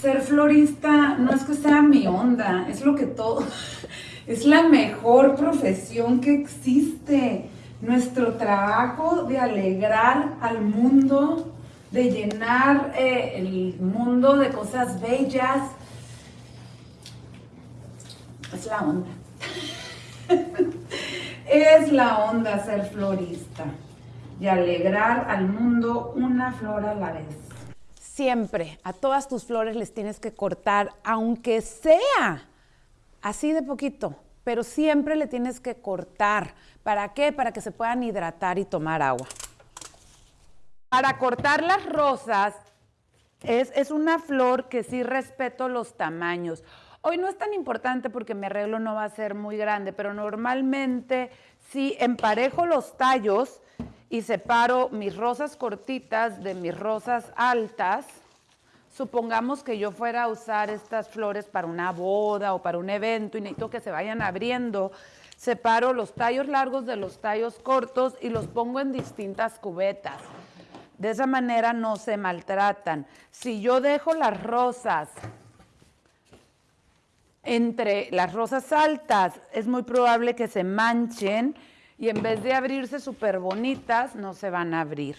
ser florista no es que sea mi onda, es lo que todo, es la mejor profesión que existe. Nuestro trabajo de alegrar al mundo, de llenar eh, el mundo de cosas bellas, es la onda. es la onda ser florista y alegrar al mundo una flor a la vez. Siempre a todas tus flores les tienes que cortar, aunque sea así de poquito, pero siempre le tienes que cortar. ¿Para qué? Para que se puedan hidratar y tomar agua. Para cortar las rosas, es, es una flor que sí respeto los tamaños. Hoy no es tan importante porque mi arreglo no va a ser muy grande, pero normalmente si emparejo los tallos y separo mis rosas cortitas de mis rosas altas, supongamos que yo fuera a usar estas flores para una boda o para un evento y necesito que se vayan abriendo, separo los tallos largos de los tallos cortos y los pongo en distintas cubetas. De esa manera no se maltratan. Si yo dejo las rosas entre las rosas altas es muy probable que se manchen y en vez de abrirse súper bonitas, no se van a abrir.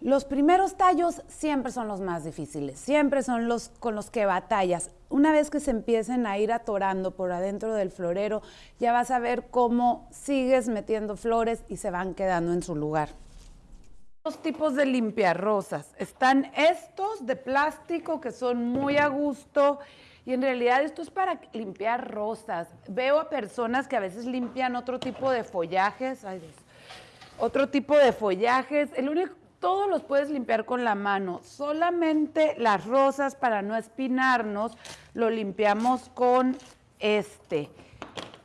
Los primeros tallos siempre son los más difíciles, siempre son los con los que batallas. Una vez que se empiecen a ir atorando por adentro del florero, ya vas a ver cómo sigues metiendo flores y se van quedando en su lugar. Dos tipos de limpiarrosas. Están estos de plástico que son muy a gusto y en realidad esto es para limpiar rosas. Veo a personas que a veces limpian otro tipo de follajes, otro tipo de follajes. El único, todos los puedes limpiar con la mano. Solamente las rosas, para no espinarnos, lo limpiamos con este.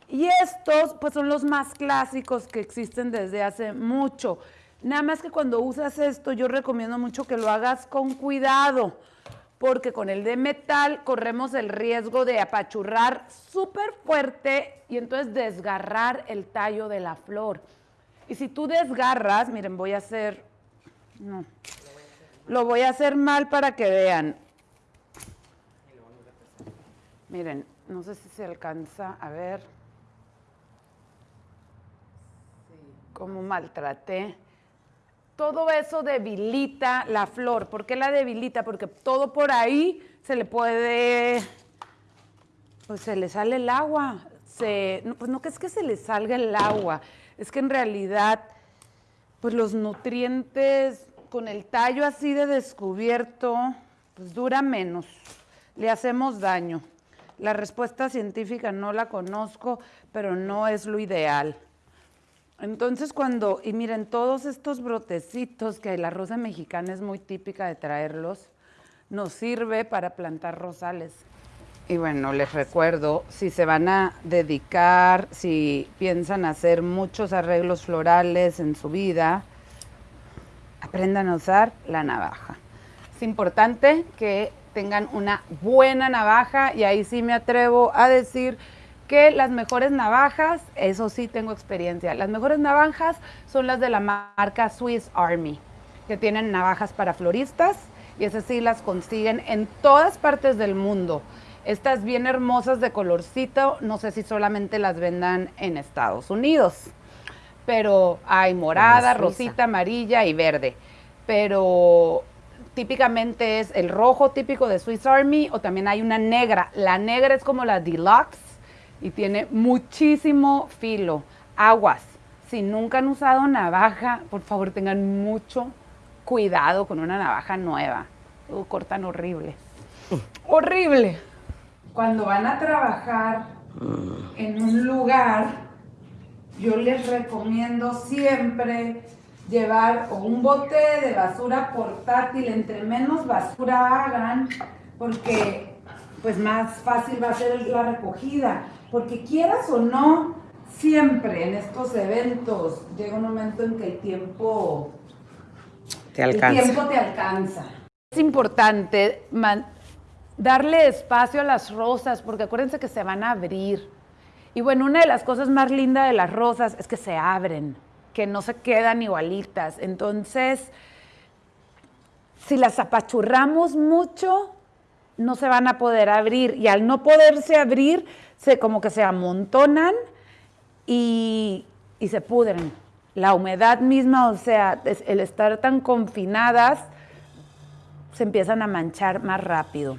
Y estos, pues son los más clásicos que existen desde hace mucho. Nada más que cuando usas esto, yo recomiendo mucho que lo hagas con cuidado porque con el de metal corremos el riesgo de apachurrar súper fuerte y entonces desgarrar el tallo de la flor. Y si tú desgarras, miren, voy a hacer, no, lo voy a hacer mal para que vean. Miren, no sé si se alcanza a ver cómo maltraté todo eso debilita la flor. ¿Por qué la debilita? Porque todo por ahí se le puede, pues se le sale el agua. Se, pues no que es que se le salga el agua, es que en realidad, pues los nutrientes con el tallo así de descubierto, pues dura menos, le hacemos daño. La respuesta científica no la conozco, pero no es lo ideal. Entonces cuando, y miren, todos estos brotecitos que la rosa mexicana es muy típica de traerlos, nos sirve para plantar rosales. Y bueno, les recuerdo, si se van a dedicar, si piensan hacer muchos arreglos florales en su vida, aprendan a usar la navaja. Es importante que tengan una buena navaja y ahí sí me atrevo a decir que las mejores navajas, eso sí tengo experiencia, las mejores navajas son las de la marca Swiss Army, que tienen navajas para floristas y esas sí las consiguen en todas partes del mundo. Estas bien hermosas de colorcito, no sé si solamente las vendan en Estados Unidos, pero hay morada, rosita, amarilla y verde. Pero típicamente es el rojo típico de Swiss Army o también hay una negra. La negra es como la deluxe y tiene muchísimo filo. Aguas, si nunca han usado navaja, por favor tengan mucho cuidado con una navaja nueva. cortan horrible. horrible. Cuando van a trabajar en un lugar, yo les recomiendo siempre llevar un bote de basura portátil, entre menos basura hagan, porque pues más fácil va a ser la recogida porque quieras o no, siempre en estos eventos llega un momento en que el tiempo te alcanza. El tiempo te alcanza. Es importante darle espacio a las rosas, porque acuérdense que se van a abrir. Y bueno, una de las cosas más lindas de las rosas es que se abren, que no se quedan igualitas. Entonces, si las apachurramos mucho, no se van a poder abrir y al no poderse abrir, se, como que se amontonan y, y se pudren. La humedad misma, o sea, el estar tan confinadas, se empiezan a manchar más rápido.